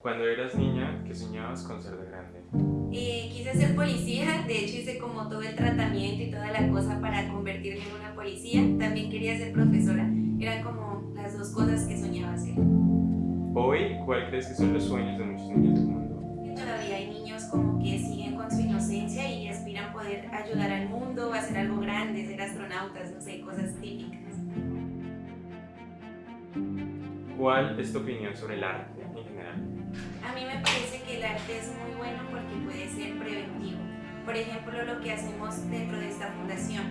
Cuando eras niña, ¿qué soñabas con ser de grande? Eh, quise ser policía, de hecho hice como todo el tratamiento y toda la cosa para convertirme en una policía. También quería ser profesora, eran como las dos cosas que soñaba hacer. Hoy, ¿cuál crees que son los sueños de muchos niños del mundo? Todavía hay niños como que siguen con su inocencia y aspiran poder ayudar al mundo, hacer algo grande, ser astronautas, no sé, cosas típicas. ¿Cuál es tu opinión sobre el arte en general? Mí me parece que el arte es muy bueno porque puede ser preventivo. Por ejemplo, lo que hacemos dentro de esta fundación.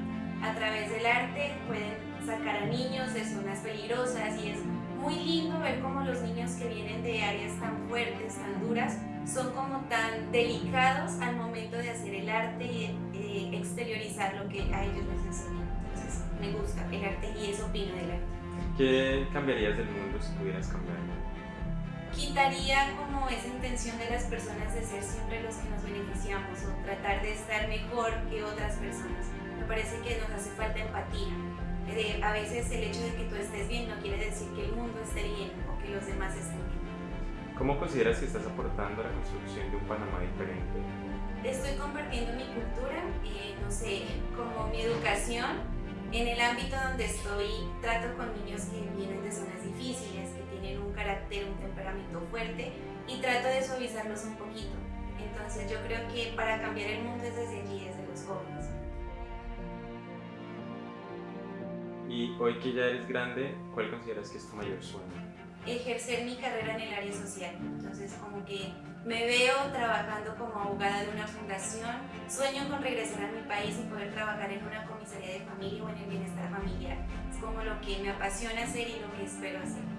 A través del arte pueden sacar a niños de zonas peligrosas y es muy lindo ver cómo los niños que vienen de áreas tan fuertes, tan duras, son como tan delicados al momento de hacer el arte y eh, exteriorizar lo que a ellos les enseñan. Entonces, me gusta el arte y eso opino del arte. ¿Qué cambiarías del mundo si pudieras cambiarlo? Quitaría como esa intención de las personas de ser siempre los que nos beneficiamos o tratar de estar mejor que otras personas. Me parece que nos hace falta empatía. Eh, a veces el hecho de que tú estés bien no quiere decir que el mundo esté bien o que los demás estén bien. ¿Cómo consideras que estás aportando a la construcción de un Panamá diferente? Estoy compartiendo mi cultura, eh, no sé, como mi educación en el ámbito donde estoy, trato con niños que vienen de zonas difíciles, que tienen un carácter, un temperamento fuerte y trato de suavizarlos un poquito. Entonces yo creo que para cambiar el mundo es desde allí, desde los jóvenes. Y hoy que ya eres grande, ¿cuál consideras que es tu mayor sueño? Ejercer mi carrera en el área social. Entonces como que me veo trabajando como abogada de una fundación, sueño con regresar a mi país y poder trabajar en una comisaría de familia o en el bienestar familiar. Es como lo que me apasiona hacer y lo que espero hacer.